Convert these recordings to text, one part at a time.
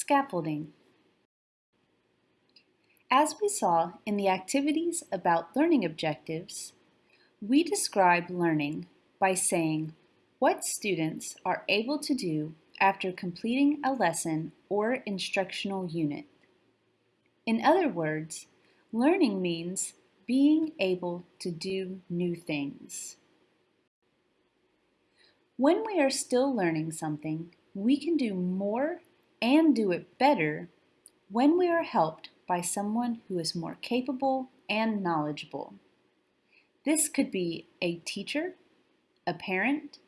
Scaffolding. As we saw in the activities about learning objectives, we describe learning by saying what students are able to do after completing a lesson or instructional unit. In other words, learning means being able to do new things. When we are still learning something, we can do more and do it better when we are helped by someone who is more capable and knowledgeable. This could be a teacher, a parent,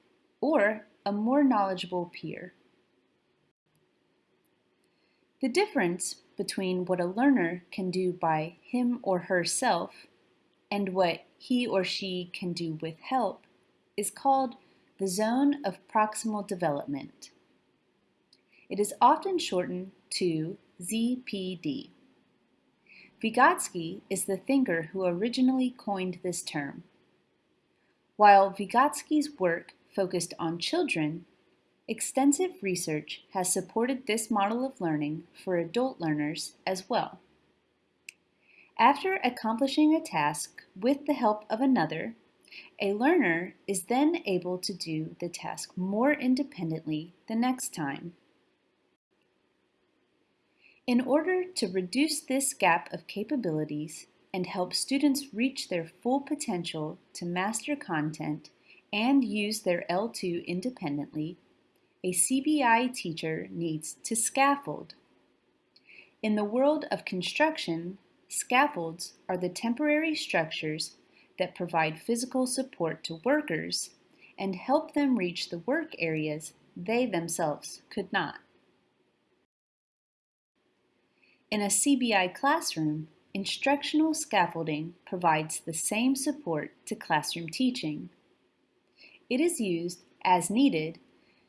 or a more knowledgeable peer. The difference between what a learner can do by him or herself and what he or she can do with help is called the zone of proximal development. It is often shortened to ZPD. Vygotsky is the thinker who originally coined this term. While Vygotsky's work focused on children, extensive research has supported this model of learning for adult learners as well. After accomplishing a task with the help of another, a learner is then able to do the task more independently the next time. In order to reduce this gap of capabilities and help students reach their full potential to master content and use their L2 independently, a CBI teacher needs to scaffold. In the world of construction, scaffolds are the temporary structures that provide physical support to workers and help them reach the work areas they themselves could not. In a CBI classroom, instructional scaffolding provides the same support to classroom teaching. It is used as needed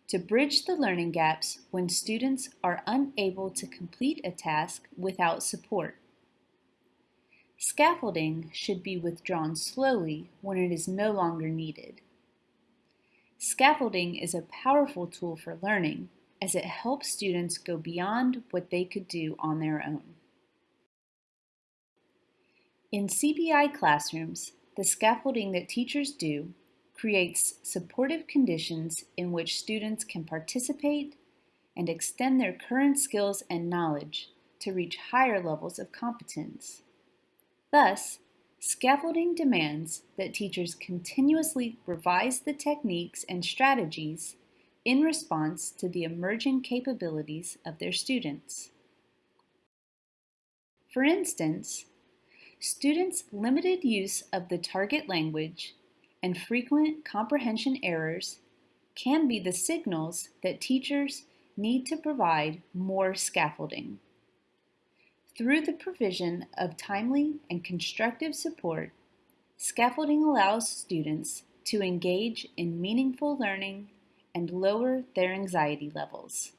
to bridge the learning gaps when students are unable to complete a task without support. Scaffolding should be withdrawn slowly when it is no longer needed. Scaffolding is a powerful tool for learning as it helps students go beyond what they could do on their own. In CBI classrooms, the scaffolding that teachers do creates supportive conditions in which students can participate and extend their current skills and knowledge to reach higher levels of competence. Thus, scaffolding demands that teachers continuously revise the techniques and strategies in response to the emerging capabilities of their students. For instance, students' limited use of the target language and frequent comprehension errors can be the signals that teachers need to provide more scaffolding. Through the provision of timely and constructive support, scaffolding allows students to engage in meaningful learning and lower their anxiety levels.